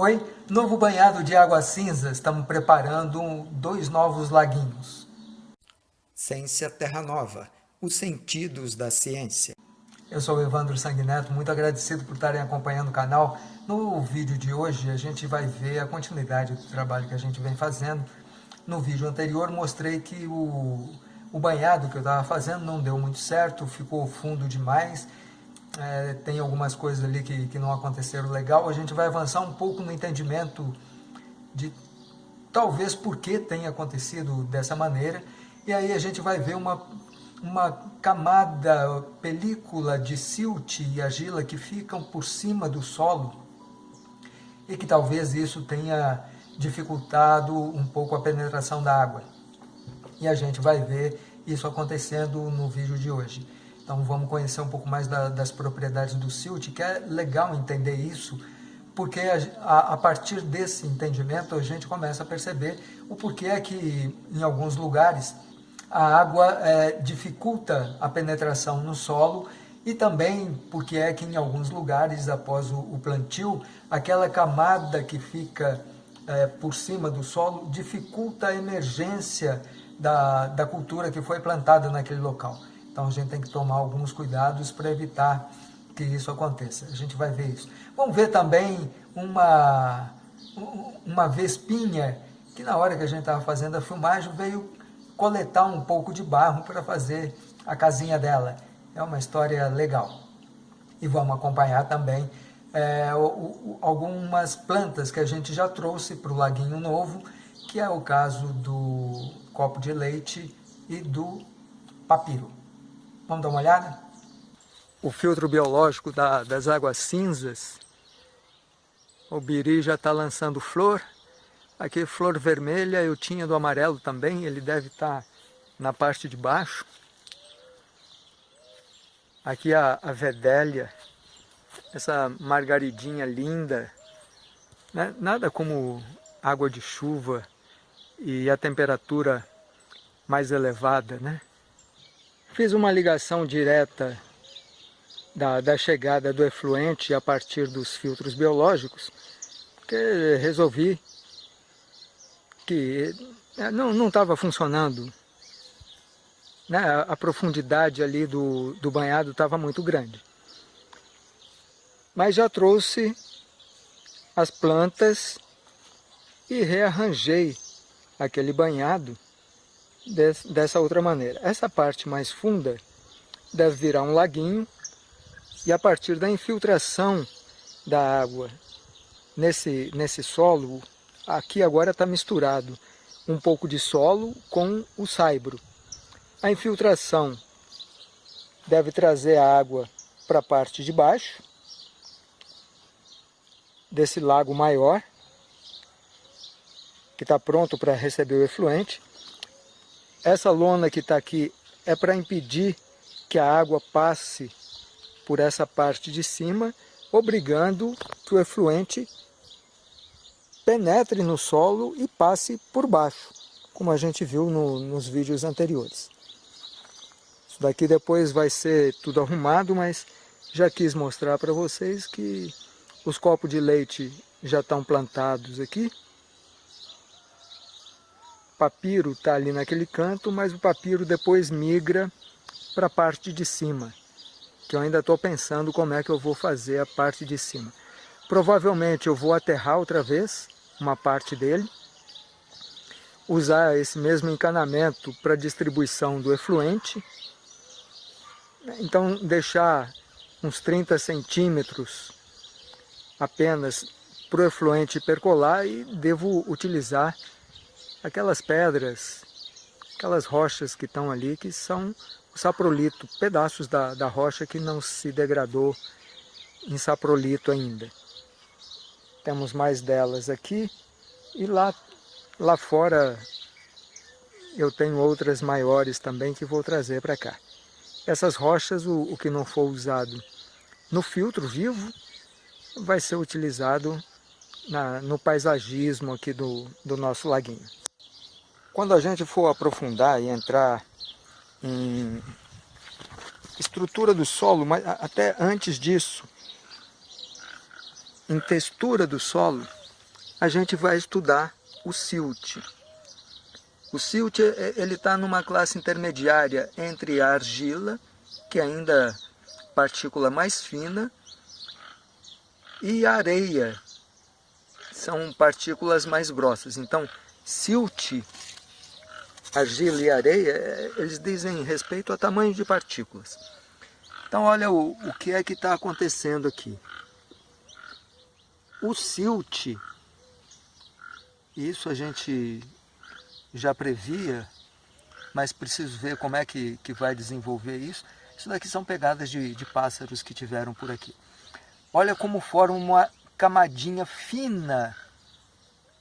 Oi, novo banhado de água cinza, estamos preparando dois novos laguinhos. Ciência Terra Nova, os sentidos da ciência. Eu sou o Evandro Sanguineto, muito agradecido por estarem acompanhando o canal. No vídeo de hoje a gente vai ver a continuidade do trabalho que a gente vem fazendo. No vídeo anterior mostrei que o, o banhado que eu estava fazendo não deu muito certo, ficou fundo demais é, tem algumas coisas ali que, que não aconteceram legal, a gente vai avançar um pouco no entendimento de talvez por que tenha acontecido dessa maneira, e aí a gente vai ver uma, uma camada, película de silt e argila que ficam por cima do solo, e que talvez isso tenha dificultado um pouco a penetração da água. E a gente vai ver isso acontecendo no vídeo de hoje. Então vamos conhecer um pouco mais da, das propriedades do silt, que é legal entender isso, porque a, a, partir desse entendimento a gente começa a perceber o porquê é que em alguns lugares a água é, dificulta a penetração no solo e também porque é que em alguns lugares após o, o plantio aquela camada que fica é, por cima do solo dificulta a emergência da, da cultura que foi plantada naquele local. Então a gente tem que tomar alguns cuidados para evitar que isso aconteça. A gente vai ver isso. Vamos ver também uma, uma vespinha que na hora que a gente estava fazendo a filmagem veio coletar um pouco de barro para fazer a casinha dela. É uma história legal. E vamos acompanhar também é, o, o, algumas plantas que a gente já trouxe para o Laguinho Novo, que é o caso do copo de leite e do papiro. Vamos dar uma olhada? O filtro biológico da, das águas cinzas, o biri já está lançando flor. Aqui flor vermelha, eu tinha do amarelo também, ele deve estar tá na parte de baixo. Aqui a, a vedélia, essa margaridinha linda, né? nada como água de chuva e a temperatura mais elevada, né? Fiz uma ligação direta da, da chegada do efluente a partir dos filtros biológicos, porque resolvi que é, não estava funcionando. Né? A profundidade ali do, do banhado estava muito grande. Mas já trouxe as plantas e rearranjei aquele banhado dessa outra maneira. Essa parte mais funda deve virar um laguinho e a partir da infiltração da água nesse, nesse solo, aqui agora está misturado um pouco de solo com o saibro. A infiltração deve trazer a água para a parte de baixo desse lago maior, que está pronto para receber o efluente. Essa lona que está aqui é para impedir que a água passe por essa parte de cima, obrigando que o efluente penetre no solo e passe por baixo, como a gente viu no, nos vídeos anteriores. Isso daqui depois vai ser tudo arrumado, mas já quis mostrar para vocês que os copos de leite já estão plantados aqui papiro está ali naquele canto, mas o papiro depois migra para a parte de cima, que eu ainda estou pensando como é que eu vou fazer a parte de cima. Provavelmente eu vou aterrar outra vez uma parte dele, usar esse mesmo encanamento para distribuição do efluente, então deixar uns 30 centímetros apenas para o efluente percolar e devo utilizar aquelas pedras, aquelas rochas que estão ali, que são o saprolito, pedaços da, da rocha que não se degradou em saprolito ainda. Temos mais delas aqui e lá, lá fora eu tenho outras maiores também que vou trazer para cá. Essas rochas, o, o que não for usado no filtro vivo, vai ser utilizado na, no paisagismo aqui do, do nosso laguinho. Quando a gente for aprofundar e entrar em estrutura do solo, mas até antes disso, em textura do solo, a gente vai estudar o silt. O silt é, ele está numa classe intermediária entre a argila, que é ainda partícula mais fina, e a areia, são partículas mais grossas. Então, silt, argila e areia, é, eles dizem respeito a tamanho de partículas. Então, olha o, o que é que está acontecendo aqui. O silt, isso a gente já previa, mas preciso ver como é que, que vai desenvolver isso. Isso daqui são pegadas de, de pássaros que tiveram por aqui. Olha como forma uma camadinha fina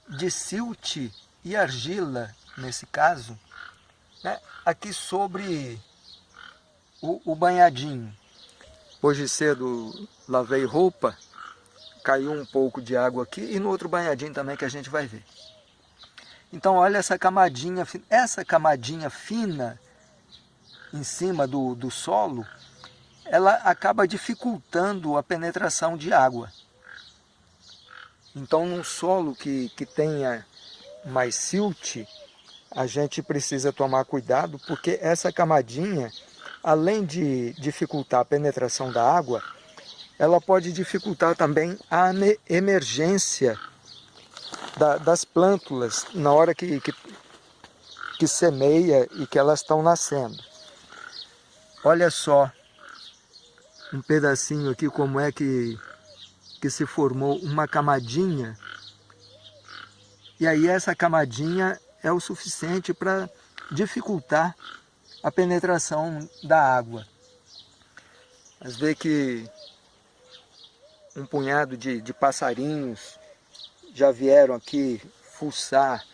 de silt e argila, nesse caso, né, aqui sobre o, o banhadinho. Hoje cedo lavei roupa, caiu um pouco de água aqui e no outro banhadinho também que a gente vai ver. Então olha essa camadinha, essa camadinha fina em cima do, do solo, ela acaba dificultando a penetração de água. Então num solo que, que tenha mais silt, a gente precisa tomar cuidado porque essa camadinha, além de dificultar a penetração da água, ela pode dificultar também a emergência da, das plântulas na hora que, que, que semeia e que elas estão nascendo. Olha só um pedacinho aqui como é que, que se formou uma camadinha. E aí essa camadinha é o suficiente para dificultar a penetração da água. Mas vê que um punhado de, de passarinhos já vieram aqui fuçar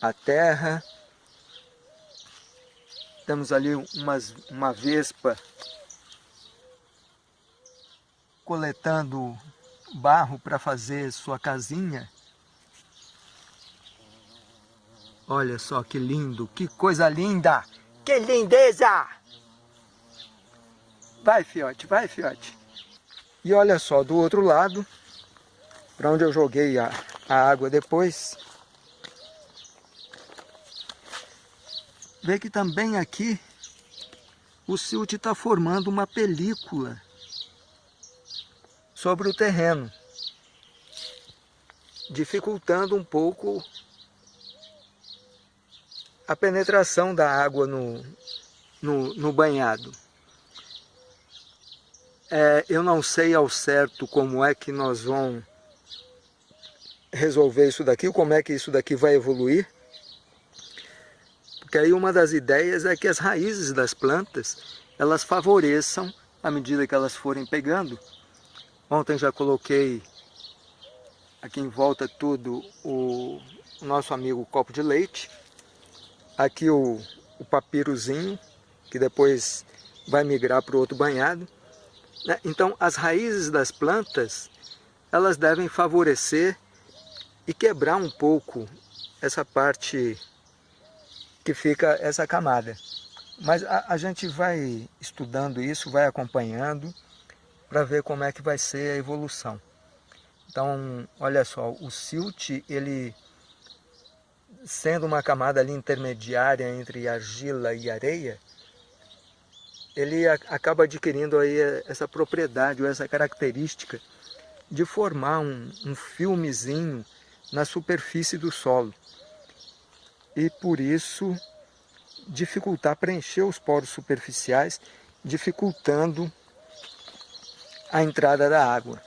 a terra. Temos ali umas, uma vespa coletando barro para fazer sua casinha. Olha só que lindo, que coisa linda! Que lindeza! Vai, fiote, vai, fiote. E olha só, do outro lado, para onde eu joguei a, a água depois. Vê que também aqui o silt está formando uma película sobre o terreno, dificultando um pouco a penetração da água no, no, no banhado. É, eu não sei ao certo como é que nós vamos resolver isso daqui, como é que isso daqui vai evoluir. Porque aí uma das ideias é que as raízes das plantas, elas favoreçam, à medida que elas forem pegando. Ontem já coloquei aqui em volta tudo o, nosso amigo copo de leite. Aqui o, o papirozinho, que depois vai migrar para o outro banhado. Né? Então as raízes das plantas, elas devem favorecer e quebrar um pouco essa parte que fica essa camada. Mas a, a gente vai estudando isso, vai acompanhando para ver como é que vai ser a evolução. Então, olha só, o silt, ele sendo uma camada ali intermediária entre argila e areia, ele acaba adquirindo aí essa propriedade ou essa característica de formar um, um filmezinho na superfície do solo. E por isso dificultar preencher os poros superficiais, dificultando a entrada da água.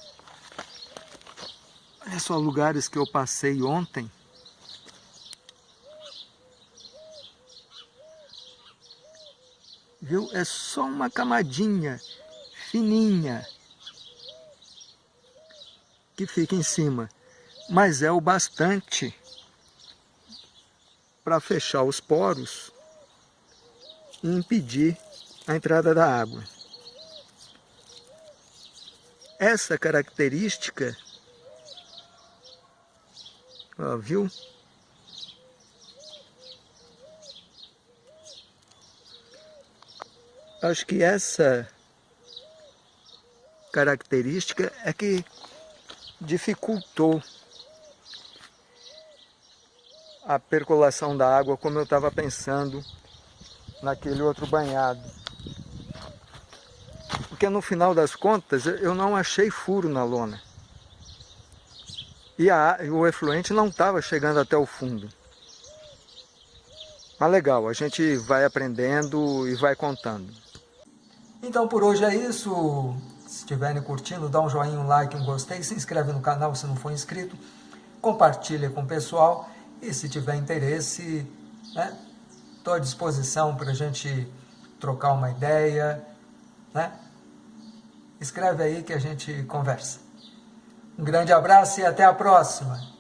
Olha só lugares que eu passei ontem. Viu? É só uma camadinha fininha que fica em cima mas é o bastante para fechar os poros e impedir a entrada da água. Essa característica, ó, viu? Acho que essa característica é que dificultou a percolação da água como eu estava pensando naquele outro banhado. Porque no final das contas eu não achei furo na lona. E a, o efluente não estava chegando até o fundo. Mas legal, a gente vai aprendendo e vai contando. Então por hoje é isso. Se estiverem curtindo, dá um joinha, um like, um gostei, se inscreve no canal se não for inscrito, compartilha com o pessoal e se tiver interesse, estou né, à disposição para a gente trocar uma ideia, né? Escreve aí que a gente conversa. Um grande abraço e até a próxima!